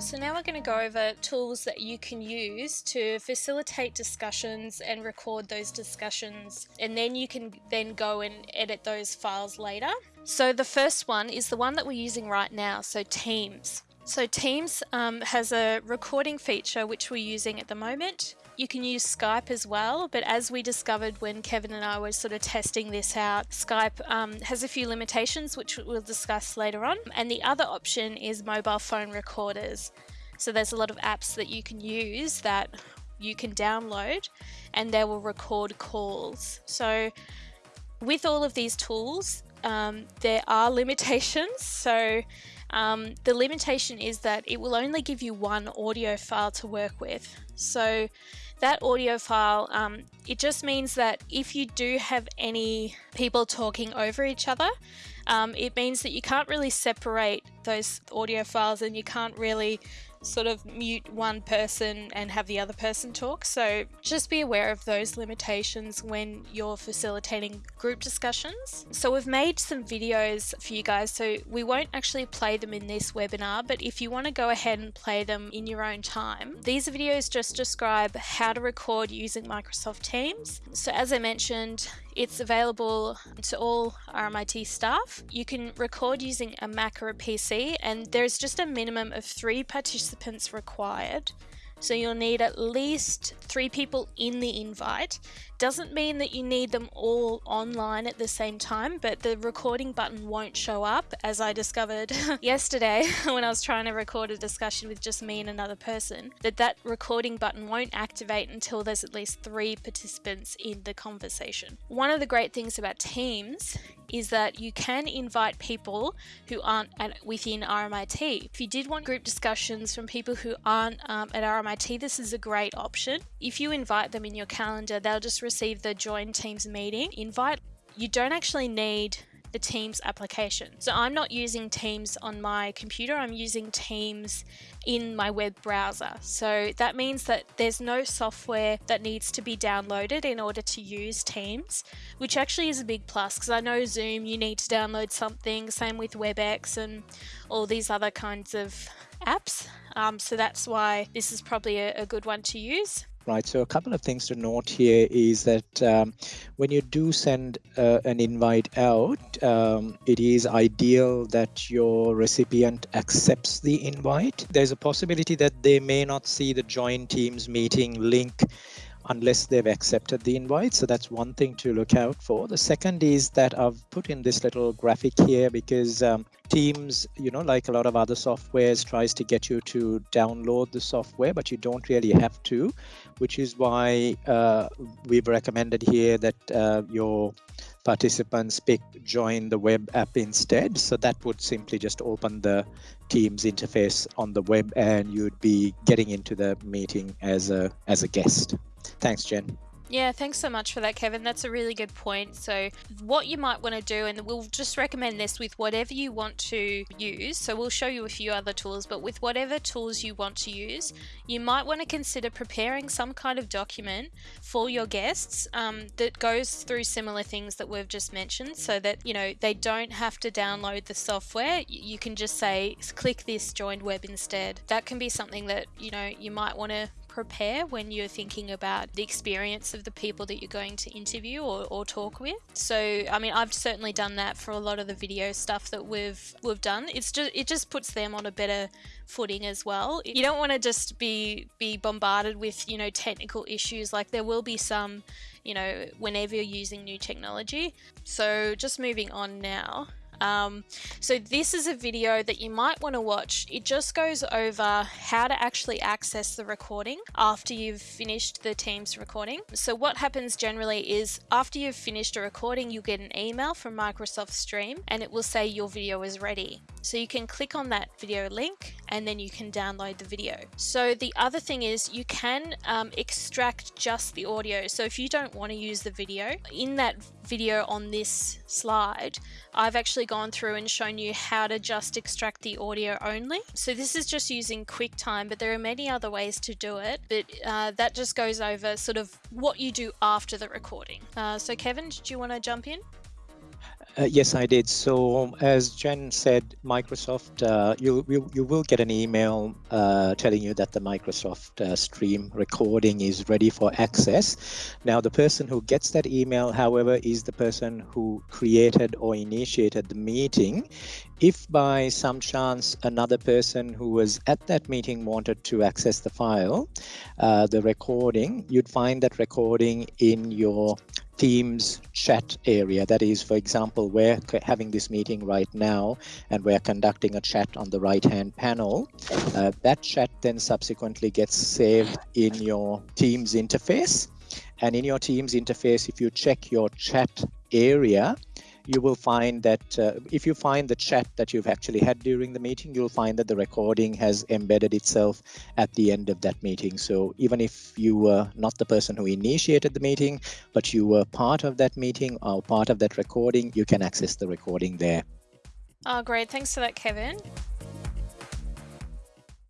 So now we're going to go over tools that you can use to facilitate discussions and record those discussions and then you can then go and edit those files later. So the first one is the one that we're using right now, so Teams. So Teams um, has a recording feature which we're using at the moment. You can use Skype as well, but as we discovered when Kevin and I were sort of testing this out, Skype um, has a few limitations which we'll discuss later on. And the other option is mobile phone recorders. So there's a lot of apps that you can use that you can download and they will record calls. So with all of these tools, um, there are limitations. So um, the limitation is that it will only give you one audio file to work with. So that audio file, um, it just means that if you do have any people talking over each other, um, it means that you can't really separate those audio files and you can't really sort of mute one person and have the other person talk. So just be aware of those limitations when you're facilitating group discussions. So we've made some videos for you guys. So we won't actually play them in this webinar, but if you want to go ahead and play them in your own time, these videos just describe how to record using Microsoft Teams. So as I mentioned, it's available to all RMIT staff. You can record using a Mac or a PC, and there's just a minimum of three participants required. So you'll need at least three people in the invite. Doesn't mean that you need them all online at the same time, but the recording button won't show up, as I discovered yesterday when I was trying to record a discussion with just me and another person, that that recording button won't activate until there's at least three participants in the conversation. One of the great things about Teams is that you can invite people who aren't at, within RMIT. If you did want group discussions from people who aren't um, at RMIT, this is a great option. If you invite them in your calendar, they'll just receive the Join Teams meeting invite. You don't actually need the Teams application. So I'm not using Teams on my computer, I'm using Teams in my web browser. So that means that there's no software that needs to be downloaded in order to use Teams, which actually is a big plus because I know Zoom you need to download something, same with WebEx and all these other kinds of apps. Um, so that's why this is probably a, a good one to use right? So a couple of things to note here is that um, when you do send uh, an invite out, um, it is ideal that your recipient accepts the invite. There's a possibility that they may not see the join teams meeting link unless they've accepted the invite. So that's one thing to look out for. The second is that I've put in this little graphic here because um, Teams, you know, like a lot of other softwares, tries to get you to download the software, but you don't really have to, which is why uh, we've recommended here that uh, your participants pick join the web app instead. So that would simply just open the Teams interface on the web and you'd be getting into the meeting as a as a guest. Thanks, Jen. Yeah, thanks so much for that, Kevin. That's a really good point. So, what you might want to do, and we'll just recommend this with whatever you want to use. So, we'll show you a few other tools, but with whatever tools you want to use, you might want to consider preparing some kind of document for your guests um, that goes through similar things that we've just mentioned so that, you know, they don't have to download the software. You can just say, click this joined web instead. That can be something that, you know, you might want to prepare when you're thinking about the experience of the people that you're going to interview or, or talk with. So, I mean, I've certainly done that for a lot of the video stuff that we've we've done. It's just it just puts them on a better footing as well. You don't want to just be be bombarded with, you know, technical issues like there will be some, you know, whenever you're using new technology. So, just moving on now. Um, so this is a video that you might want to watch. It just goes over how to actually access the recording after you've finished the Teams recording. So what happens generally is after you've finished a recording, you get an email from Microsoft Stream and it will say your video is ready. So you can click on that video link and then you can download the video. So the other thing is you can um, extract just the audio. So if you don't want to use the video, in that video on this slide, I've actually gone through and shown you how to just extract the audio only. So this is just using QuickTime, but there are many other ways to do it. But uh, that just goes over sort of what you do after the recording. Uh, so Kevin, did you want to jump in? Uh, yes, I did. So as Jen said, Microsoft, uh, you, you, you will get an email uh, telling you that the Microsoft uh, Stream recording is ready for access. Now, the person who gets that email, however, is the person who created or initiated the meeting. If by some chance another person who was at that meeting wanted to access the file, uh, the recording, you'd find that recording in your Teams chat area. That is, for example, we're having this meeting right now and we're conducting a chat on the right hand panel. Uh, that chat then subsequently gets saved in your Teams interface. And in your Teams interface, if you check your chat area, you will find that uh, if you find the chat that you've actually had during the meeting, you'll find that the recording has embedded itself at the end of that meeting. So even if you were not the person who initiated the meeting, but you were part of that meeting or part of that recording, you can access the recording there. Oh, great. Thanks for that, Kevin.